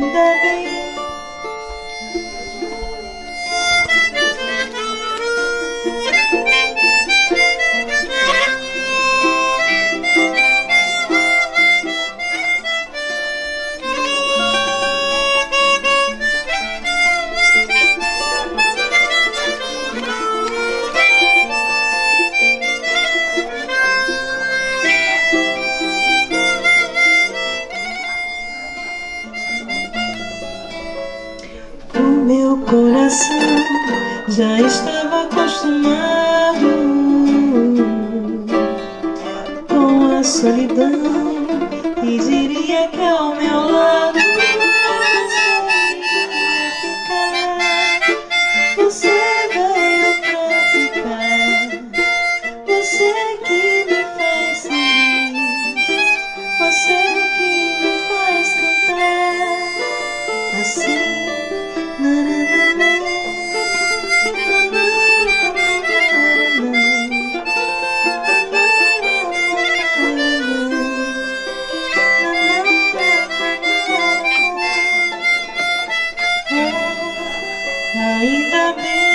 the rain. Já estava acostumado com a solidão e diria que ao meu lado você veio pra ficar. Você que me faz feliz, você que me faz cantar assim. me.